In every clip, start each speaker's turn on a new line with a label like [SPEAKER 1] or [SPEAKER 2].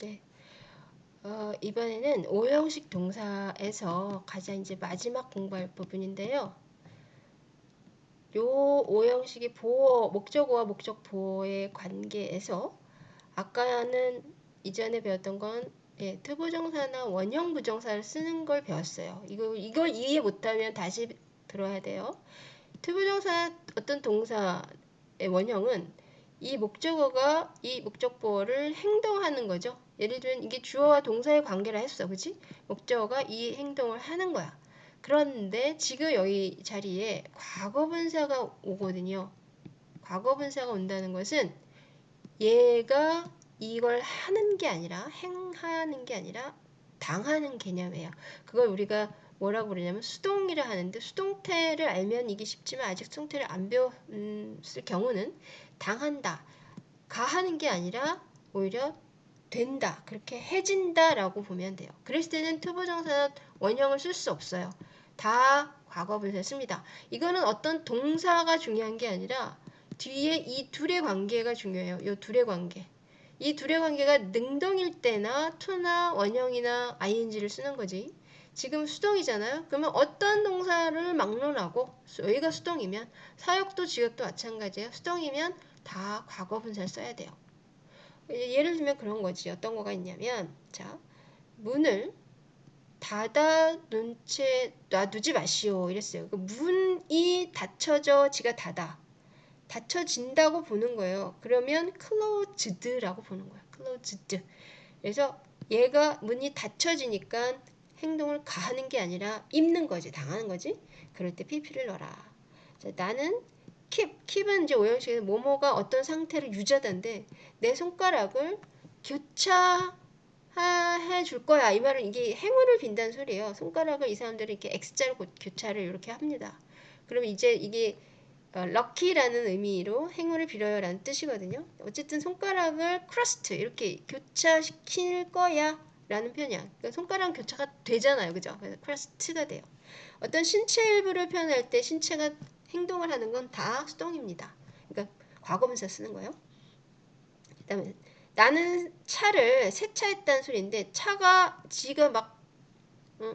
[SPEAKER 1] 네. 어, 이번에는 오형식 동사에서 가장 이제 마지막 공부할 부분인데요. 요 오형식이 보어, 목적어와 목적 보어의 관계에서 아까는 이전에 배웠던 건 예, 투부정사나 원형 부정사를 쓰는 걸 배웠어요. 이거, 이걸 이해 못하면 다시 들어야 돼요. 투부정사 어떤 동사의 원형은 이 목적어가 이 목적 보호를 행동하는 거죠. 예를 들면 이게 주어와 동사의 관계라 했어. 그치? 목적어가 이 행동을 하는 거야. 그런데 지금 여기 자리에 과거분사가 오거든요. 과거분사가 온다는 것은 얘가 이걸 하는 게 아니라 행하는 게 아니라 당하는 개념이에요. 그걸 우리가 뭐라고 그러냐면 수동이라 하는데 수동태를 알면 이게 쉽지만 아직 수동태를 안 배웠을 경우는 당한다. 가하는 게 아니라 오히려 된다. 그렇게 해진다 라고 보면 돼요. 그랬을 때는 투부정사 원형을 쓸 수 없어요. 다 과거분사 씁니다. 이거는 어떤 동사가 중요한 게 아니라 뒤에 이 둘의 관계가 중요해요. 이 둘의 관계. 이 둘의 관계가 능동일 때나 투나 원형이나 ing를 쓰는 거지. 지금 수동이잖아요. 그러면 어떤 동사를 막론하고 여기가 수동이면 사역도 지역도 마찬가지예요. 수동이면 다 과거 분사를 써야 돼요. 예를 들면 그런 거지. 어떤 거가 있냐면 자 문을 닫아 놓은 채 놔두지 마시오 이랬어요. 그 문이 닫혀져 지가 닫아. 닫혀진다고 보는 거예요. 그러면 closed라고 보는 거예요. closed. 그래서 얘가 문이 닫혀지니까 행동을 가하는 게 아니라 입는 거지, 당하는 거지. 그럴 때 pp를 넣어라. 자, 나는 keep, keep은 이제 오형식에서 뭐뭐가 어떤 상태를 유지하던데 내 손가락을 교차 해 줄 거야. 이 말은 이게 행운을 빈다는 소리예요. 손가락을 이 사람들은 이렇게 X자로 교차를 이렇게 합니다. 그러면 이제 이게 어, lucky라는 의미로 행운을 빌어요 라는 뜻이거든요. 어쨌든 손가락을 crossed 이렇게 교차시킬 거야 라는 표현이야. 그러니까 손가락 교차가 되잖아요. 그죠? 그래서 crossed가 돼요. 어떤 신체 일부를 표현할 때 신체가 행동을 하는 건 다 수동입니다. 그러니까 과거분사 쓰는 거예요. 그다음에 나는 차를 세차했다는 소리인데 차가 지가 막 응?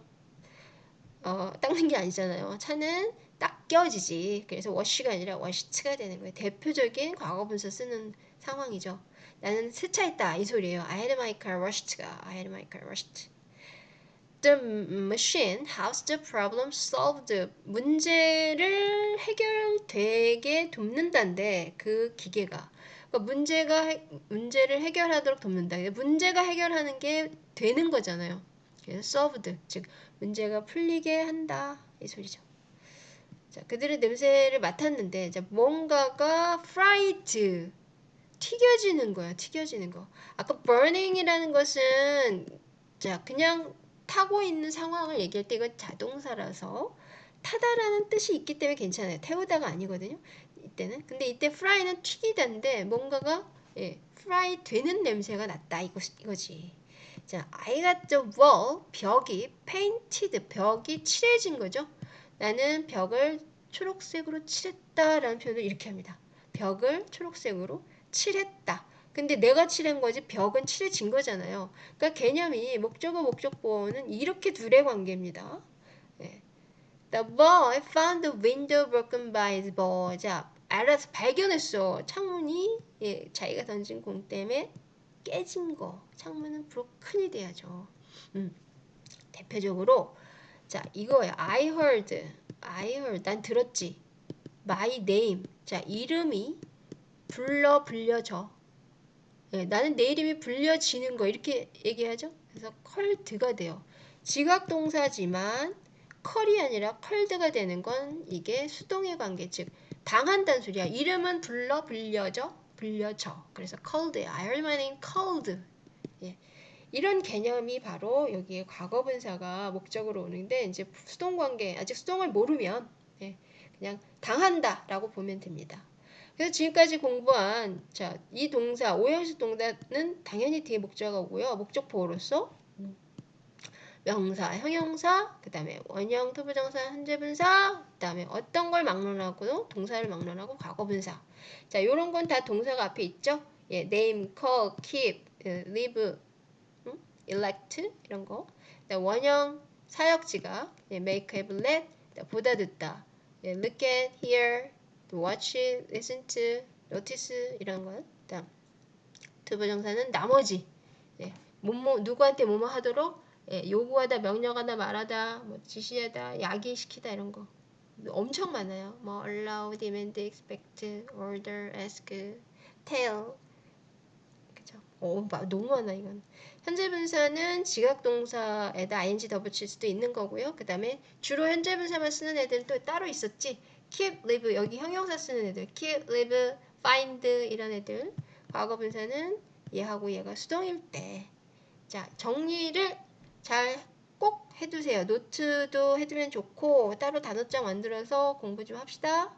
[SPEAKER 1] 어, 닦는 게 아니잖아요. 차는 닦여지지. 그래서 워시가 아니라 워시트가 되는 거예요. 대표적인 과거분사 쓰는 상황이죠. 나는 세차했다 이 소리예요. I had my car washed가 I had my car washed. The machine has the problem solved. 문제를 해결되게 돕는다인데 그 기계가 그러니까 문제가 문제를 해결하도록 돕는다. 문제가 해결하는 게 되는 거잖아요. 그래서 solved 즉 문제가 풀리게 한다 이 소리죠. 자, 그들의 냄새를 맡았는데 자, 뭔가가 fried 튀겨지는 거야. 튀겨지는 거. 아까 burning이라는 것은 자, 그냥 타고 있는 상황을 얘기할 때 이건 자동사라서 타다라는 뜻이 있기 때문에 괜찮아요. 태우다가 아니거든요. 이때는. 근데 이때 fry는 튀기다인데 뭔가가 예, fry 되는 냄새가 났다 이거, 이거지. 자, I got the wall, 벽이 painted, 벽이 칠해진 거죠. 나는 벽을 초록색으로 칠했다라는 표현을 이렇게 합니다. 벽을 초록색으로 칠했다. 근데 내가 칠한 거지 벽은 칠해진 거잖아요. 그러니까 개념이 목적어 목적 보호는 이렇게 둘의 관계입니다. 네. The boy found the window broken by his ball. 자, 알아서 발견했어. 창문이 예, 자기가 던진 공 때문에 깨진 거. 창문은 브로큰이 돼야죠. 음. 대표적으로 자, 이거예요. I heard. I heard. 난 들었지. My name. 자, 이름이 불러 불려져. 네, 나는 내 이름이 불려지는 거 이렇게 얘기하죠. 그래서 컬드가 돼요. 지각 동사지만 컬이 아니라 컬드가 되는 건 이게 수동의 관계 즉 당한다는 소리야. 이름은 불러 불려져 불려져. 그래서 called야. I heard my name called. 예. 이런 개념이 바로 여기에 과거분사가 목적으로 오는데 이제 수동 관계 아직 수동을 모르면 예, 그냥 당한다라고 보면 됩니다. 그래서 지금까지 공부한 자, 이 동사 오형식 동사는 당연히 뒤에 목적어가 오고요. 목적 보호로서 명사, 형용사, 그 다음에 원형, 투부정사, 현재분사, 그 다음에 어떤 걸 막론하고 동사를 막론하고 과거분사. 자, 요런 건 다 동사가 앞에 있죠. 예, name, call, keep, leave, elect 이런 거. 원형 사역지가 예, make, have, let 보다 듣다. 예, look at, hear, watch, listen to, notice 이런 거. 그다음 투부정사는 나머지 예, 뭐뭐 누구한테 뭐뭐 하도록 예, 요구하다, 명령하다, 말하다, 뭐 지시하다, 야기시키다 이런 거 엄청 많아요. 뭐 allow, demand, expect, order, ask, tell 그죠? 어, 마- 너무 많아 이건. 현재 분사는 지각 동사에다 ing 더 붙일 수도 있는 거고요. 그 다음에 주로 현재 분사만 쓰는 애들은 또 따로 있었지. Keep, live 여기 형용사 쓰는 애들, keep, live, find 이런 애들. 과거 분사는 얘하고 얘가 수동일 때. 자 정리를 잘 꼭 해두세요. 노트도 해두면 좋고 따로 단어장 만들어서 공부 좀 합시다.